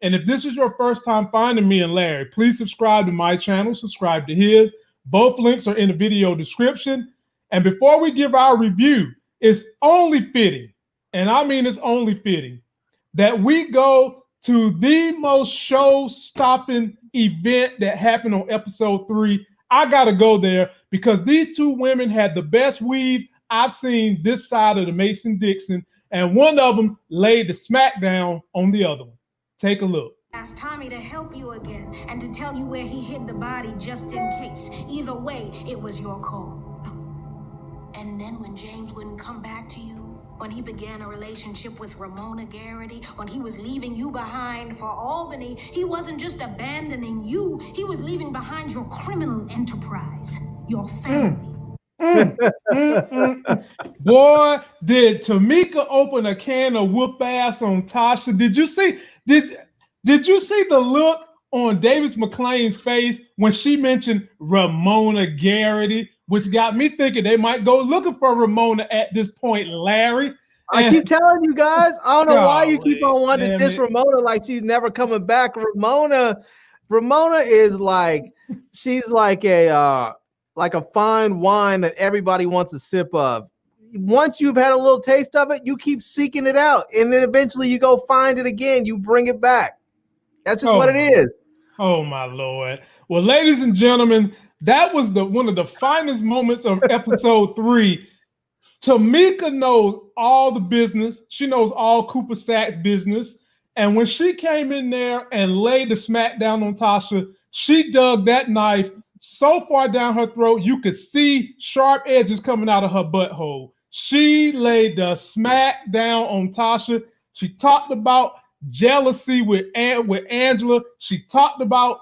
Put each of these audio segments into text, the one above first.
And if this is your first time finding me and Larry, please subscribe to my channel, subscribe to his. Both links are in the video description. And before we give our review, it's only fitting, and I mean it's only fitting, that we go to the most show stopping event that happened on episode three. I got to go there because these two women had the best weaves I've seen this side of the Mason Dixon, and one of them laid the smackdown on the other one. Take a look. Ask Tommy to help you again and to tell you where he hid the body just in case. Either way, it was your call. And then when James wouldn't come back to you, when he began a relationship with Ramona Garrity, when he was leaving you behind for Albany, he wasn't just abandoning you, he was leaving behind your criminal enterprise, your family. Mm. Mm, mm, Boy, did Tamika open a can of whoop ass on Tasha? Did you see? Did did you see the look on Davis MacLean's face when she mentioned Ramona Garrity? which got me thinking they might go looking for Ramona at this point, Larry. I keep telling you guys, I don't know why you keep on wanting this Ramona like she's never coming back. Ramona, Ramona is like she's like a uh like a fine wine that everybody wants a sip of. Once you've had a little taste of it, you keep seeking it out, and then eventually you go find it again. You bring it back. That's just oh, what it oh, is. Oh my lord! Well, ladies and gentlemen, that was the one of the finest moments of episode three. Tamika knows all the business. She knows all Cooper Saxe business. And when she came in there and laid the smack down on Tasha, she dug that knife so far down her throat, you could see sharp edges coming out of her butthole. She laid the smack down on Tasha. She talked about jealousy with, with Angela. She talked about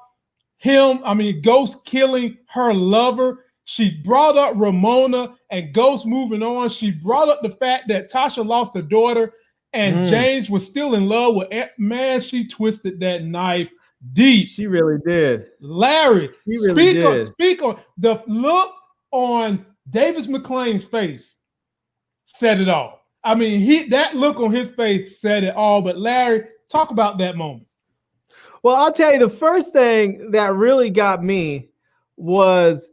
him, I mean, Ghost killing her lover. She brought up Ramona and Ghost moving on. She brought up the fact that Tasha lost her daughter and mm. James was still in love with Aunt. man. She twisted that knife deep. She really did. Larry, she really speak did. on speak on the look on Davis MacLean's face said it all. I mean, he that look on his face said it all. But Larry, talk about that moment. Well, I'll tell you the first thing that really got me was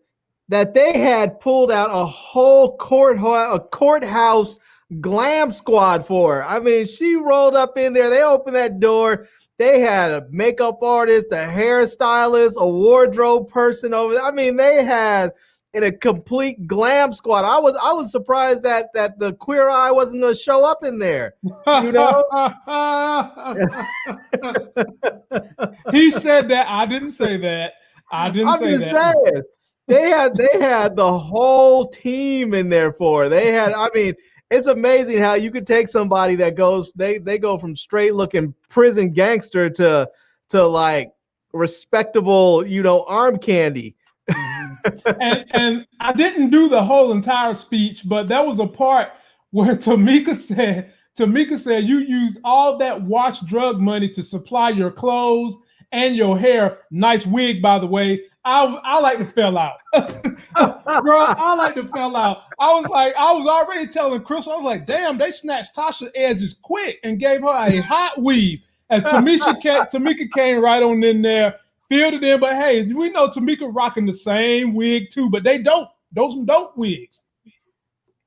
that they had pulled out a whole court a courthouse glam squad for her. I mean, she rolled up in there. They opened that door. They had a makeup artist, a hairstylist, a wardrobe person over there. I mean, they had in a complete glam squad. I was I was surprised that that the queer eye wasn't going to show up in there. You know, he said that. I didn't say that. I didn't I'm say that. Saying, they had they had the whole team in there for. They had. I mean, it's amazing how you could take somebody that goes they they go from straight looking prison gangster to to like respectable, you know, arm candy and, and I didn't do the whole entire speech, but that was a part where Tamika said, Tamika said, you use all that watch drug money to supply your clothes and your hair. Nice wig, by the way. I, I like to fell out. Bro, I like to fell out. I was like, I was already telling Chris, I was like, damn, they snatched Tasha edges quick and gave her a hot weave. And Tamisha came, Tamika came right on in there filled it in. But hey, we know Tamika rocking the same wig too, but they don't. Those some dope wigs.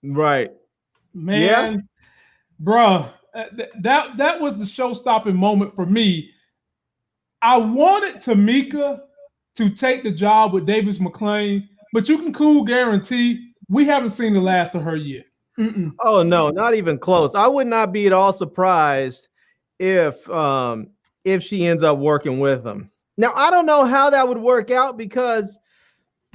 Right. Man, yeah. bro, uh, that that was the show-stopping moment for me. I wanted Tamika to take the job with Davis MacLean, but you can cool guarantee we haven't seen the last of her yet. Mm-mm. Oh no, not even close. I would not be at all surprised if um if she ends up working with them. Now, I don't know how that would work out because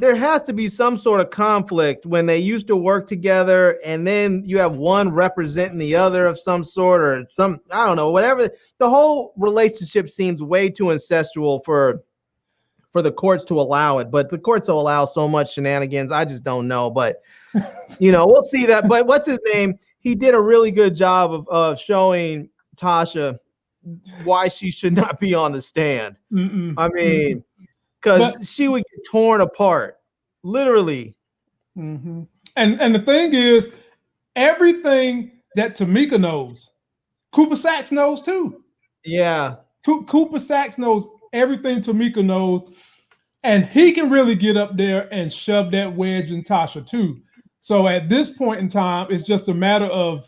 there has to be some sort of conflict when they used to work together and then you have one representing the other of some sort or some I don't know whatever. The whole relationship seems way too incestual for for the courts to allow it but the courts will allow so much shenanigans. I just don't know but you know we'll see that. But what's his name? He did a really good job of, of showing Tasha why she should not be on the stand. Mm-mm. I mean, because she would get torn apart, literally. Mm-hmm. And and the thing is, everything that Tamika knows, Cooper Saxe knows too. Yeah, Cooper Saxe knows everything Tamika knows, and he can really get up there and shove that wedge in Tasha too. So at this point in time, it's just a matter of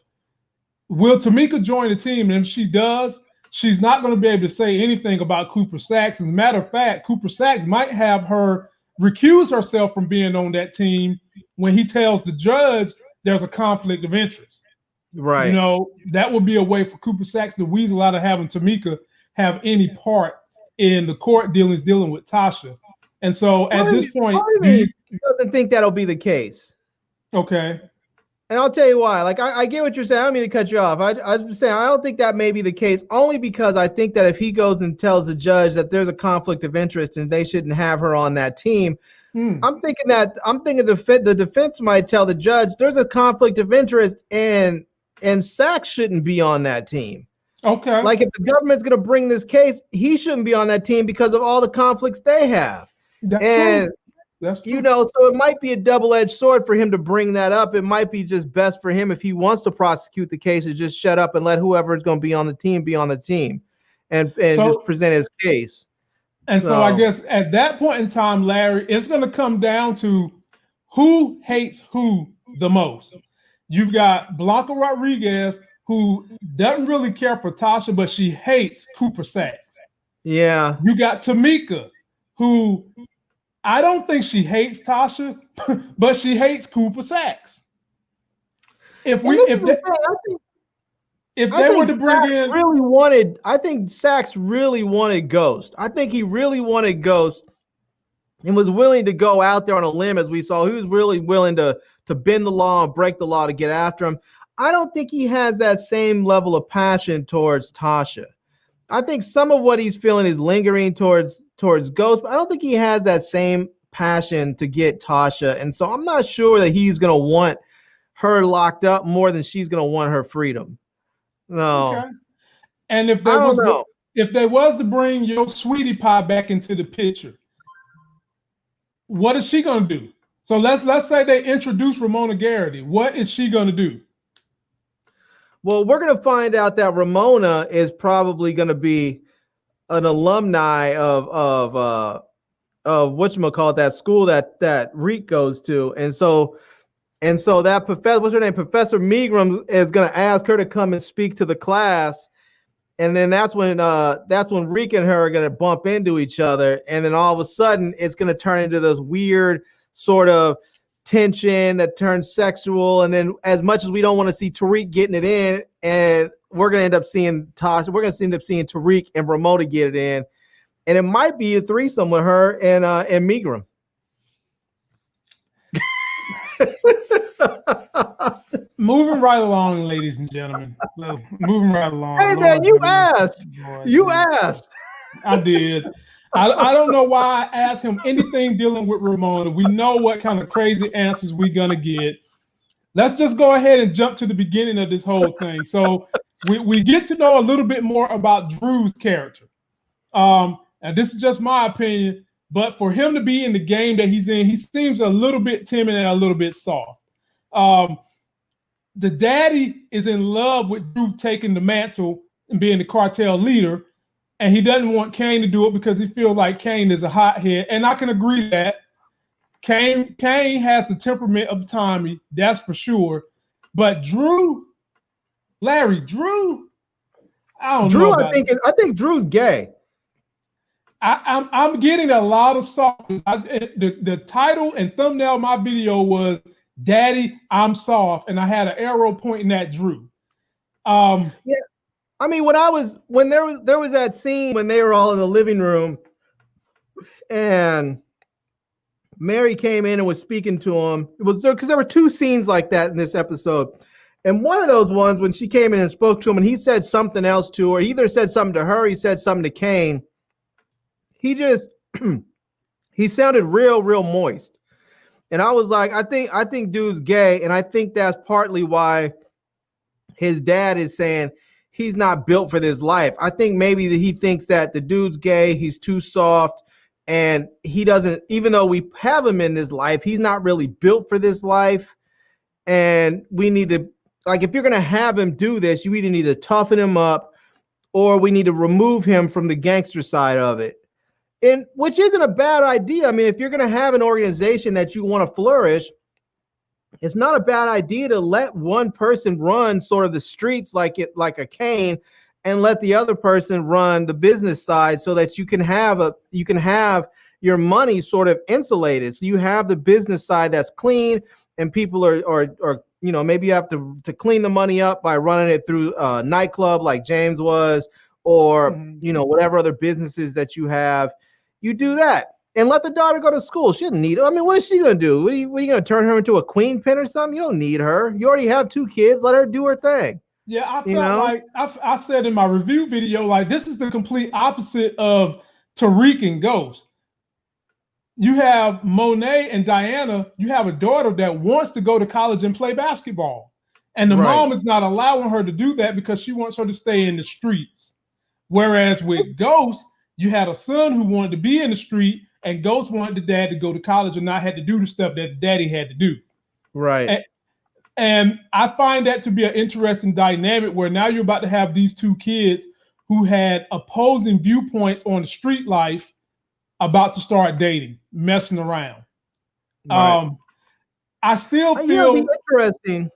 will Tamika join the team, and if she does, she's not going to be able to say anything about Cooper Saxe. As a matter of fact, Cooper Saxe might have her recuse herself from being on that team when he tells the judge there's a conflict of interest. Right. You know, that would be a way for Cooper Saxe to weasel out of having Tamika have any part in the court dealings dealing with Tasha. And so at this point, he doesn't think that'll be the case. Okay. And I'll tell you why. Like I, I, get what you're saying. I don't mean to cut you off. I, I was saying I don't think that may be the case, only because I think that if he goes and tells the judge that there's a conflict of interest and they shouldn't have her on that team, hmm. I'm thinking that I'm thinking the the defense might tell the judge there's a conflict of interest and and Saxe shouldn't be on that team. Okay. Like if the government's going to bring this case, he shouldn't be on that team because of all the conflicts they have. That's and true. That's true. you know, so it might be a double-edged sword for him to bring that up. It might be just best for him if he wants to prosecute the case to just shut up and let whoever is going to be on the team be on the team, and and so, just present his case. And so, so I guess at that point in time, Larry, it's going to come down to who hates who the most. You've got Blanca Rodriguez who doesn't really care for Tasha, but she hates Cooper Saxe. Yeah. You got Tamika, who I don't think she hates Tasha, but she hates Cooper Saxe. If we if they, I think, if they were to bring in really wanted, I think Saxe really wanted Ghost. I think he really wanted Ghost and was willing to go out there on a limb as we saw. He was really willing to to bend the law and break the law to get after him. I don't think he has that same level of passion towards Tasha. I think some of what he's feeling is lingering towards towards Ghost, but I don't think he has that same passion to get Tasha. And so I'm not sure that he's gonna want her locked up more than she's gonna want her freedom. No. Okay. And if there was know. if there was to bring your sweetie pie back into the picture, what is she gonna do? So let's let's say they introduce Ramona Garrity. What is she gonna do? Well, we're going to find out that Ramona is probably going to be an alumni of of uh of what you call it that school that that Reek goes to, and so and so that professor, what's her name, Professor Milgram, is going to ask her to come and speak to the class, and then that's when uh that's when Reek and her are going to bump into each other, and then all of a sudden it's going to turn into this weird sort of tension that turns sexual. And then, as much as we don't want to see Tariq getting it in, and we're gonna end up seeing Tasha, we're gonna end up seeing Tariq and Ramona get it in, and it might be a threesome with her and uh and Milgram. Moving right along, ladies and gentlemen. Moving right along. Hey man, you asked. you asked. I did. I, I don't know why I asked him anything dealing with Ramona. We know what kind of crazy answers we're gonna get. Let's just go ahead and jump to the beginning of this whole thing. So we, we get to know a little bit more about Drew's character. Um, and this is just my opinion, but for him to be in the game that he's in, he seems a little bit timid and a little bit soft. Um, the daddy is in love with Drew taking the mantle and being the cartel leader, and he doesn't want Kane to do it because he feels like Kane is a hothead. And I can agree that Kane Kane has the temperament of Tommy, that's for sure. But Drew, Larry, Drew, I don't Drew, know. Drew, I think I think Drew's gay. I, am I'm, I'm getting a lot of soft. I, the the title and thumbnail of my video was "Daddy, I'm soft," and I had an arrow pointing at Drew. Um, yeah, I mean, when I was when there was there was that scene when they were all in the living room, and Mary came in and was speaking to him. It was because there were two scenes like that in this episode. And one of those ones when she came in and spoke to him and he said something else to her, he either said something to her, he said something to Kane. He just he sounded real, real moist. And I was like, I think I think dude's gay, and I think that's partly why his dad is saying he's not built for this life. I think maybe that he thinks that the dude's gay, he's too soft, and he doesn't, even though we have him in this life, he's not really built for this life. And we need to, like, if you're going to have him do this, you either need to toughen him up or we need to remove him from the gangster side of it. And which isn't a bad idea. I mean, if you're going to have an organization that you want to flourish, it's not a bad idea to let one person run sort of the streets like it like a Kane and let the other person run the business side so that you can have a you can have your money sort of insulated. So you have the business side that's clean and people are are, are you know maybe you have to to clean the money up by running it through a nightclub like james was or mm-hmm. you know whatever other businesses that you have. You do that and let the daughter go to school. She doesn't need it. I mean, what is she gonna do? What are you, what are you gonna turn her into a queen pin or something? You don't need her. You already have two kids. Let her do her thing. Yeah, I felt you know? like I, I said in my review video, like this is the complete opposite of Tariq and Ghost. You have Monet and Diana. You have a daughter that wants to go to college and play basketball, and the right. mom is not allowing her to do that because she wants her to stay in the streets. Whereas with Ghost, you had a son who wanted to be in the street and Ghost wanted the dad to go to college and not had to do the stuff that daddy had to do. Right. And, and I find that to be an interesting dynamic where now you're about to have these two kids who had opposing viewpoints on the street life about to start dating, messing around. Right. Um, I still feel you know, interesting.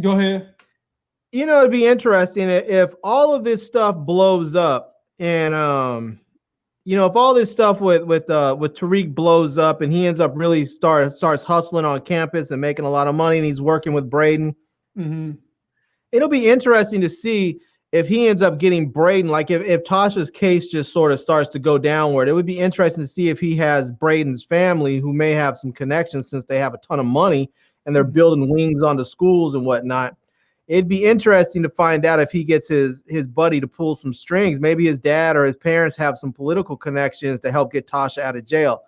Go ahead. You know, it'd be interesting if all of this stuff blows up and um you know, if all this stuff with with uh with Tariq blows up and he ends up really start starts hustling on campus and making a lot of money and he's working with Brayden, mm-hmm. it'll be interesting to see if he ends up getting Brayden. Like if, if Tasha's case just sort of starts to go downward, it would be interesting to see if he has Brayden's family who may have some connections since they have a ton of money and they're mm-hmm. building wings onto schools and whatnot it'd be interesting to find out if he gets his his buddy to pull some strings. Maybe his dad or his parents have some political connections to help get Tasha out of jail.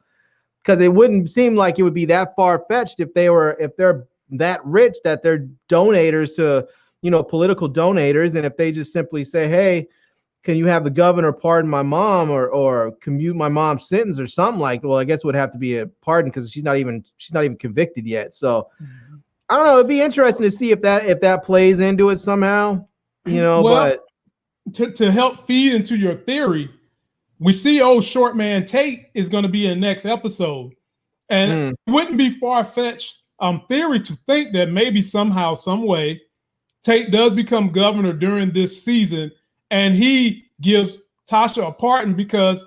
Because it wouldn't seem like it would be that far fetched if they were if they're that rich that they're donators to you know political donators, and if they just simply say, "Hey, can you have the governor pardon my mom or or commute my mom's sentence or something like?" Well, I guess it would have to be a pardon because she's not even she's not even convicted yet. So. Mm-hmm I don't know. It'd be interesting to see if that if that plays into it somehow. You know, well, but to, to help feed into your theory, we see old short man Tate is going to be in the next episode, and mm. it wouldn't be far fetched um theory to think that maybe somehow, some way, Tate does become governor during this season, and he gives Tasha a pardon because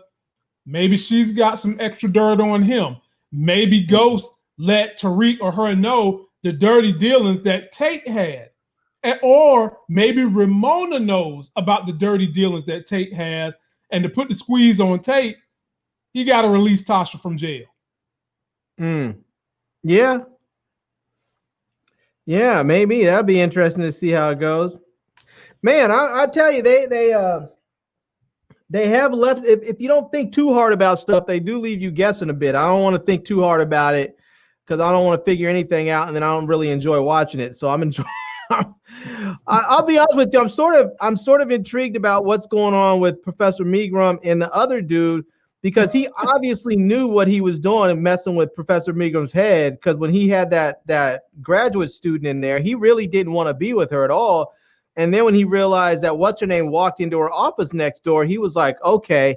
maybe she's got some extra dirt on him. Maybe Ghost let Tariq or her know the dirty dealings that Tate had. And, or maybe Ramona knows about the dirty dealings that Tate has. And to put the squeeze on Tate, he got to release Tasha from jail. Mm. Yeah. Yeah, maybe that'd be interesting to see how it goes. Man, I, I tell you, they they uh they have left. If, if you don't think too hard about stuff, they do leave you guessing a bit. I don't want to think too hard about it because I don't want to figure anything out, and then I don't really enjoy watching it. So I'm enjoying. I'll be honest with you. I'm sort of I'm sort of intrigued about what's going on with Professor Milgram and the other dude because he obviously knew what he was doing and messing with Professor Milgram's head. Because when he had that that graduate student in there, he really didn't want to be with her at all. And then when he realized that what's her name walked into her office next door, he was like, okay,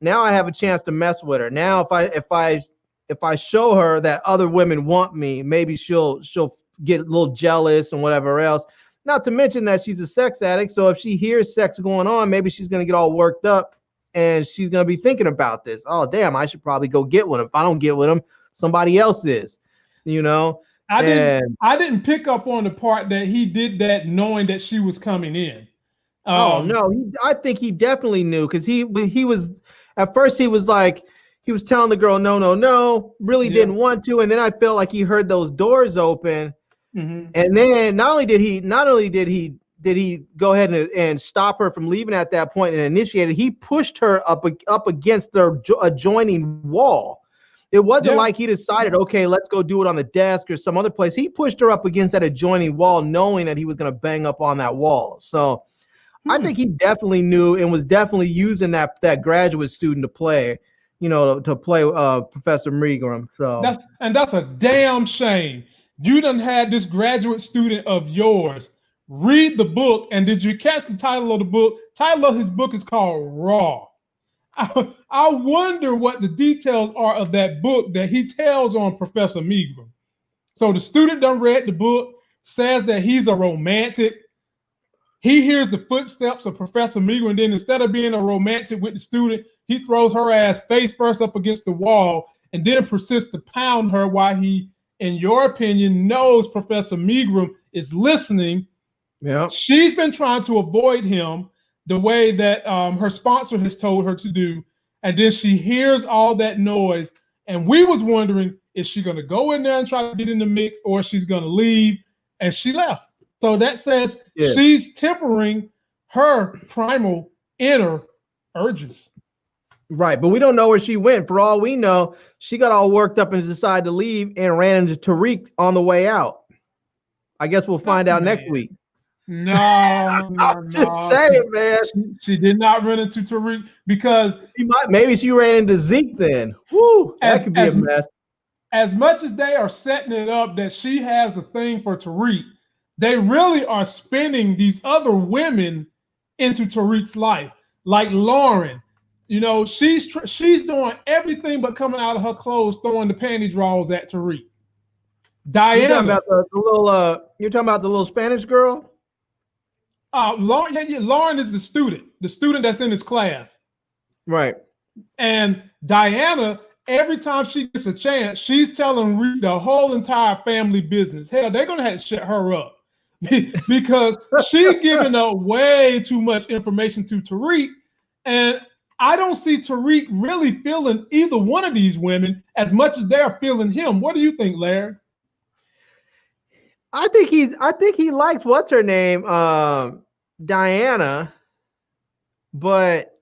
now I have a chance to mess with her. Now if I if I if I show her that other women want me, maybe she'll she'll get a little jealous and whatever else. Not to mention that she's a sex addict, so if she hears sex going on, maybe she's gonna get all worked up and she's gonna be thinking about this. Oh damn, I should probably go get one. If I don't get with him, somebody else is. You know. I and, didn't. I didn't pick up on the part that he did that knowing that she was coming in. Oh, um, oh no, he, I think he definitely knew because he he was at first he was like he was telling the girl no no no really yeah. didn't want to and then i felt like he heard those doors open mm-hmm. and then not only did he not only did he did he go ahead and, and stop her from leaving at that point and initiated he pushed her up up against the adjoining wall it wasn't yeah. like he decided okay let's go do it on the desk or some other place he pushed her up against that adjoining wall knowing that he was going to bang up on that wall so hmm. i think he definitely knew and was definitely using that that graduate student to play you know, to, to play uh, Professor Milgram. So that's and that's a damn shame. You done had this graduate student of yours read the book, and did you catch the title of the book? title of his book is called Raw. I, I wonder what the details are of that book that he tells on Professor Milgram. So the student done read the book, says that he's a romantic. He hears the footsteps of Professor Megram, and then instead of being a romantic with the student, he throws her ass face first up against the wall and then persists to pound her while he, in your opinion, knows Professor Milgram is listening. Yeah. She's been trying to avoid him the way that um, her sponsor has told her to do. And then she hears all that noise. And we was wondering, is she going to go in there and try to get in the mix or she's going to leave? And she left. So that says yeah. she's tempering her primal inner urges. Right, but we don't know where she went. For all we know, she got all worked up and decided to leave and ran into Tariq on the way out. I guess we'll find oh, out man. next week. No, no I'm just no. saying, man. She, she, did not run into Tariq because she might. Maybe she ran into Zeke. Then, Woo, that could be as, a mess. As much as they are setting it up that she has a thing for Tariq, they really are spinning these other women into Tariq's life, like Lauren. You know, she's she's doing everything but coming out of her clothes, throwing the panty drawers at Tariq. Diana, you're talking about the, the little. Uh, you're talking about the little Spanish girl. Uh, Lauren, yeah, yeah, Lauren is the student, the student that's in his class. Right. And Diana, every time she gets a chance, she's telling Reed the whole entire family business. Hell, they're gonna have to shut her up because she's giving up way too much information to Tariq. And I don't see Tariq really feeling either one of these women as much as they're feeling him. What do you think, Larry? I think he's I think he likes what's her name? Um Diana, but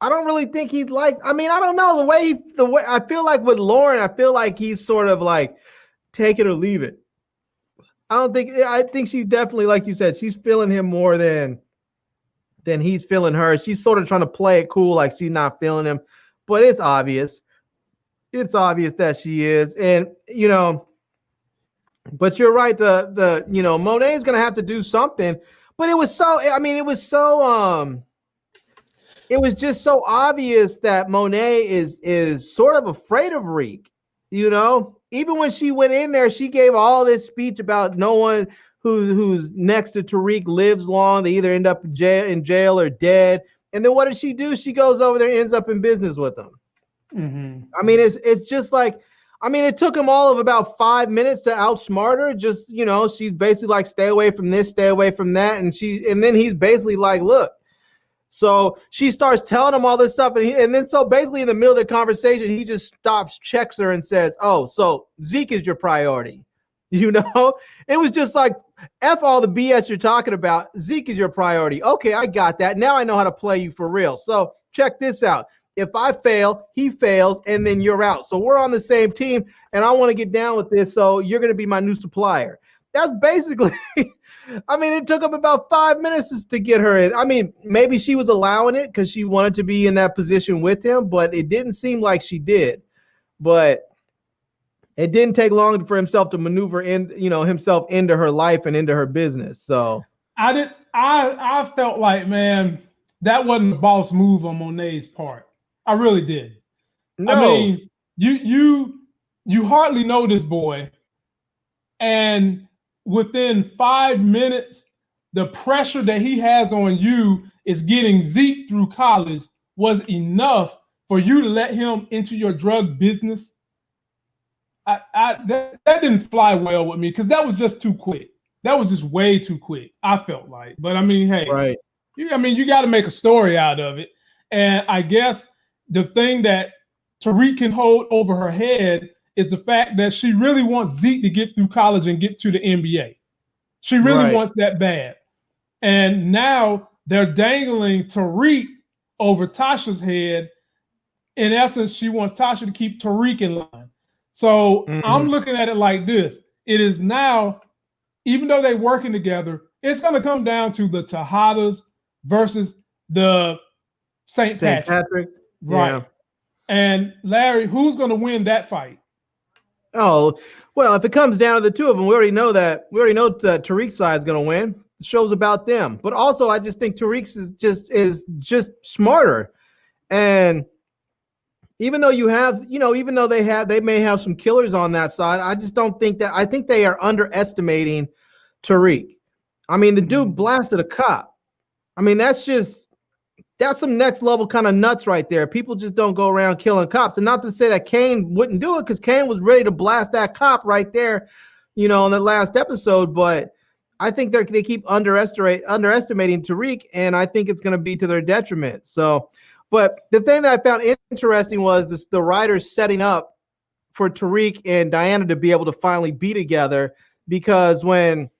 I don't really think he'd like. I mean, I don't know the way the way I feel like with Lauren, I feel like he's sort of like take it or leave it. I don't think I think she's definitely like you said, she's feeling him more than than he's feeling her. She's sort of trying to play it cool, like she's not feeling him, but it's obvious. It's obvious that she is, and you know. But you're right. The the you know Monet is gonna have to do something but it was so I mean, it was so um it was just so obvious that Monet is is sort of afraid of Reek, you know. Even when she went in there, she gave all this speech about no one who who's next to Tariq lives long. They either end up in jail, in jail or dead. And then what does she do? She goes over there, ends up in business with them. Mm-hmm. I mean, it's it's just like I mean, it took him all of about five minutes to outsmart her. Just you know, she's basically like, "Stay away from this, stay away from that," and she, and then he's basically like, "Look." So she starts telling him all this stuff, and he, and then so basically in the middle of the conversation, he just stops, checks her, and says, "Oh, so Zeke is your priority." You know, it was just like f all the BS you're talking about. Zeke is your priority. Okay, I got that. Now I know how to play you for real. So check this out. If I fail, he fails, and then you're out. So we're on the same team, and I want to get down with this. So you're going to be my new supplier. That's basically. I mean, it took him about five minutes to get her in. I mean, maybe she was allowing it because she wanted to be in that position with him, but it didn't seem like she did. But it didn't take long for himself to maneuver in, you know, himself into her life and into her business. So I did. I I felt like, man, that wasn't a boss move on Monet's part. I really did. No. I mean, you you you hardly know this boy, and within five minutes, the pressure that he has on you is getting Zeke through college was enough for you to let him into your drug business. I, I that, that didn't fly well with me because that was just too quick. That was just way too quick. I felt like, but I mean, hey, right? You, I mean, you got to make a story out of it, and I guess the thing that Tariq can hold over her head is the fact that she really wants Zeke to get through college and get to the NBA. She really right. wants that bad. And now they're dangling Tariq over Tasha's head. In essence, she wants Tasha to keep Tariq in line. So mm-hmm. I'm looking at it like this. It is now, even though they're working together, it's going to come down to the Tejadas versus the St. Patrick. Patrick's. Right. Yeah. And Larry, who's going to win that fight? Oh, well, if it comes down to the two of them, we already know that we already know that Tariq's side is going to win. The show's about them. But also, I just think Tariq's is just is just smarter, and even though you have, you know, even though they have, they may have some killers on that side. I just don't think that. I think they are underestimating Tariq. I mean, the dude mm-hmm. blasted a cop. I mean, that's just that's some next level kind of nuts right there. People just don't go around killing cops. And not to say that Kane wouldn't do it, because Kane was ready to blast that cop right there, you know, in the last episode. But I think they they keep underestimate underestimating Tariq, and I think it's going to be to their detriment. So, but the thing that I found interesting was this: the writers setting up for Tariq and Diana to be able to finally be together, because when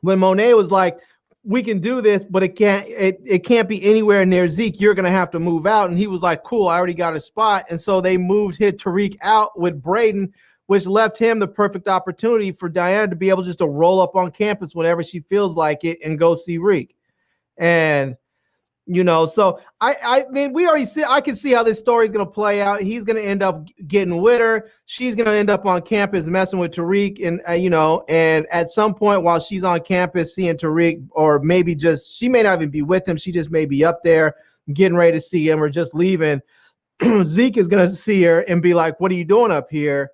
when Monet was like, we can do this, but it can't it, it can't be anywhere near Zeke. You're gonna have to move out. And he was like, Cool, I already got a spot. And so they moved hit Tariq out with Brayden, which left him the perfect opportunity for Diana to be able just to roll up on campus whenever she feels like it and go see Reek. And you know so i i mean we already see i can see how this story is going to play out. He's going to end up getting with her. She's going to end up on campus messing with tariq and uh, you know and at some point while she's on campus seeing tariq or maybe just she may not even be with him. She just may be up there getting ready to see him or just leaving. Zeke is going to see her and be like what are you doing up here?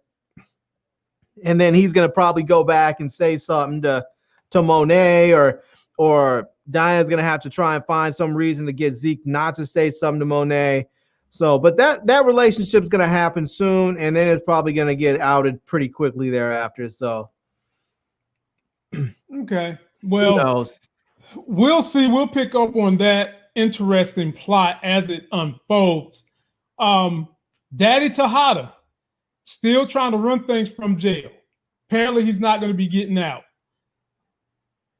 And then he's going to probably go back and say something to to monet or or Diana's gonna have to try and find some reason to get Zeke not to say something to Monet. So, but that that relationship's gonna happen soon, and then it's probably gonna get outed pretty quickly thereafter. So, okay, well, we'll see. We'll pick up on that interesting plot as it unfolds. Um, Daddy Tejada still trying to run things from jail. Apparently, he's not going to be getting out.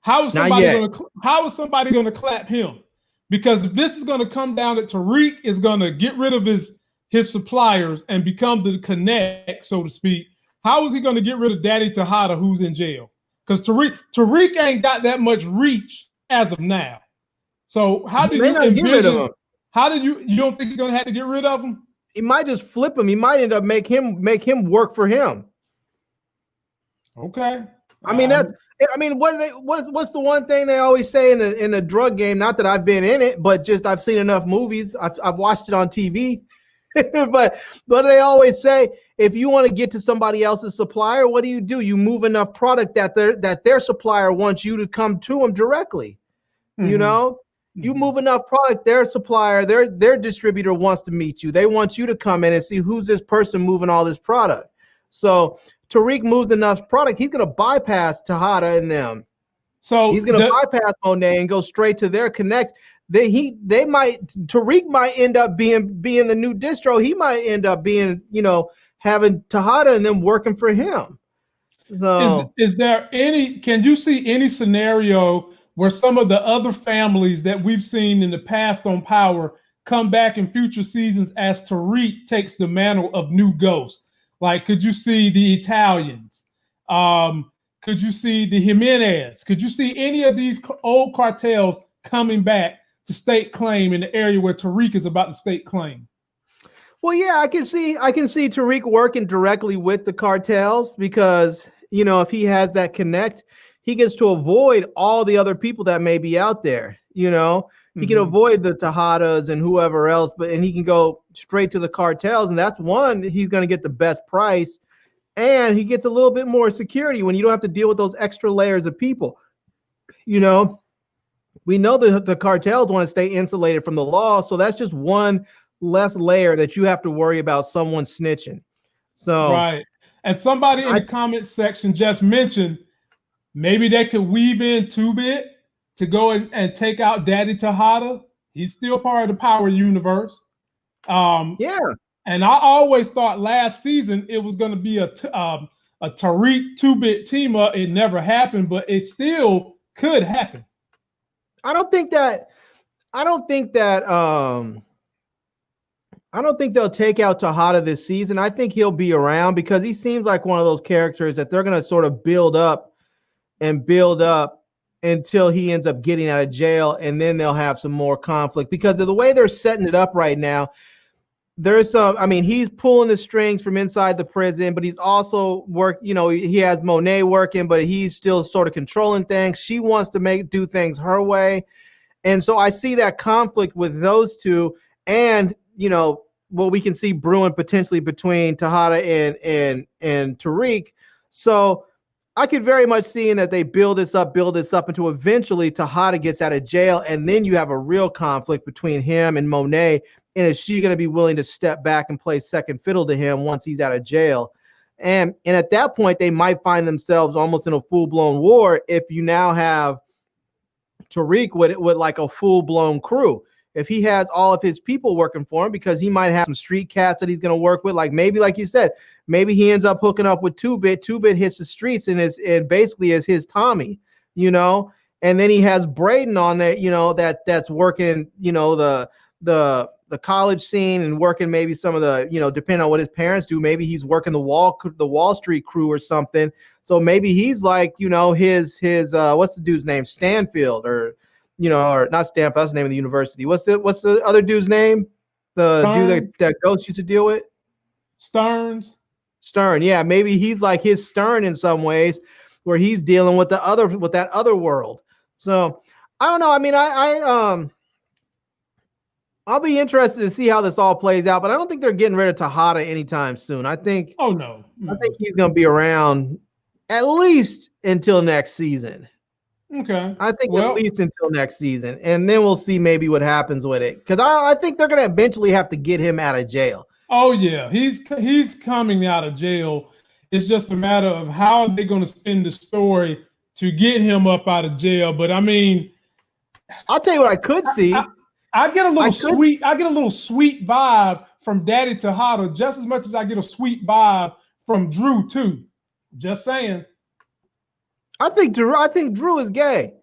How is somebody going to how is somebody going to clap him? Because if this is going to come down to Tariq is going to get rid of his his suppliers and become the connect, so to speak. How is he going to get rid of Daddy Tejada, who's in jail? Because Tariq Tariq ain't got that much reach as of now. So how do you envision? How did you you don't think he's going to have to get rid of him? He might just flip him. He might end up make him make him work for him. Okay. I mean that's um, I mean, what they? What's what's the one thing they always say in the in the drug game? Not that I've been in it, but just I've seen enough movies. I've I've watched it on TV. but but they always say if you want to get to somebody else's supplier, what do you do? You move enough product that their that their supplier wants you to come to them directly. Mm-hmm. You know, you mm-hmm. move enough product, their supplier, their their distributor wants to meet you. They want you to come in and see who's this person moving all this product. So Tariq moves enough product, he's going to bypass Tejada and them. So he's going to bypass Monet and go straight to their connect. They he they might Tariq might end up being being the new distro. He might end up being you know having Tejada and them working for him. So is, is there any? Can you see any scenario where some of the other families that we've seen in the past on Power come back in future seasons as Tariq takes the mantle of New Ghost? Like, could you see the Italians? Um, could you see the Jimenez? Could you see any of these old cartels coming back to state claim in the area where Tariq is about to state claim? Well, yeah, I can see I can see Tariq working directly with the cartels because you know if he has that connect, he gets to avoid all the other people that may be out there. You know, he can mm-hmm. avoid the Tejadas and whoever else, but and he can go straight to the cartels, and that's one he's going to get the best price, and he gets a little bit more security when you don't have to deal with those extra layers of people. You know, we know that the cartels want to stay insulated from the law, so that's just one less layer that you have to worry about someone snitching. So right, and somebody in I, the comment section just mentioned maybe they could weave in two bit to go and, and take out Daddy Tejada. He's still part of the Power Universe. Um, yeah. And I always thought last season it was going to be a um, a Tariq two bit team up. It never happened, but it still could happen. I don't think that. I don't think that. Um, I don't think they'll take out Tejada this season. I think he'll be around because he seems like one of those characters that they're going to sort of build up and build up until he ends up getting out of jail and then they'll have some more conflict. Because of the way they're setting it up right now there's some i mean he's pulling the strings from inside the prison but he's also work you know he has monet working but he's still sort of controlling things. She wants to make do things her way. And so i see that conflict with those two and you know what we can see brewing potentially between Tejada and and and Tariq. So I could very much see in that they build this up, build this up until eventually Tejada gets out of jail, and then you have a real conflict between him and Monet. And is she going to be willing to step back and play second fiddle to him once he's out of jail? And and at that point, they might find themselves almost in a full blown war if you now have Tariq with with like a full blown crew if he has all of his people working for him because he might have some street cats that he's going to work with. Like maybe, like you said, maybe he ends up hooking up with Two Bit. Two Bit hits the streets and is and basically is his Tommy, you know. And then he has Brayden on there, you know, that that's working, you know, the the the college scene and working maybe some of the, you know, depending on what his parents do, maybe he's working the wall the Wall Street crew or something. So maybe he's like, you know, his his uh what's the dude's name? Stanfield or you know, or not Stanford, that's the name of the university. What's the what's the other dude's name? The dude that, that Ghost used to deal with? Stearns. Stern, yeah, maybe he's like his Stern in some ways, where he's dealing with the other with that other world. So I don't know. I mean, I, I um I'll be interested to see how this all plays out, but I don't think they're getting rid of Tejada anytime soon. I think oh no, I think he's gonna be around at least until next season. Okay. I think well, at least until next season, and then we'll see maybe what happens with it. Because I, I think they're going to eventually have to get him out of jail. Oh yeah, he's he's coming out of jail. It's just a matter of how they're going to spin the story to get him up out of jail. But I mean, I'll tell you what I could see. I, I, I get a little I sweet. I get a little sweet vibe from Daddy Tejada just as much as I get a sweet vibe from Drew too. Just saying. I think Drew. I think Drew is gay.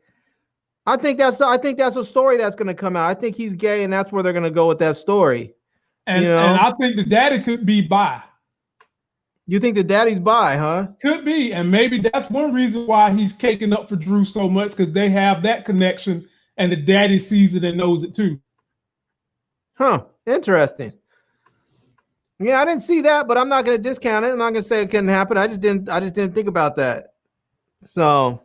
I think that's. I think that's a story that's going to come out. I think he's gay, and that's where they're going to go with that story. And, you know? and I think the daddy could be bi. You think the daddy's bi, huh? Could be, and maybe that's one reason why he's caking up for Drew so much because they have that connection, and the daddy sees it and knows it too. Huh? Interesting. Yeah, I didn't see that, but I'm not going to discount it. I'm not going to say it couldn't happen. I just didn't. I just didn't think about that. So,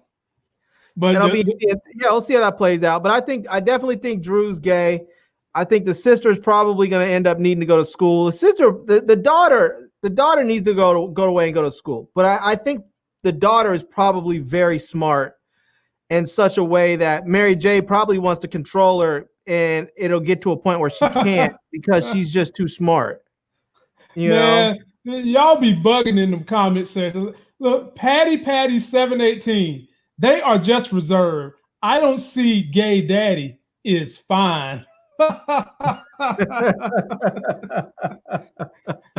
but it'll be yeah, we'll see how that plays out. But I think I definitely think Drew's gay. I think the sister is probably going to end up needing to go to school. The sister, the, the daughter, the daughter needs to go to go away and go to school. But I, I think the daughter is probably very smart in such a way that Mary J probably wants to control her, and it'll get to a point where she can't because she's just too smart. You Man, know, y'all be bugging in the comment section. Look, Patty Patty 718. They are just reserved. I don't see gay daddy is fine.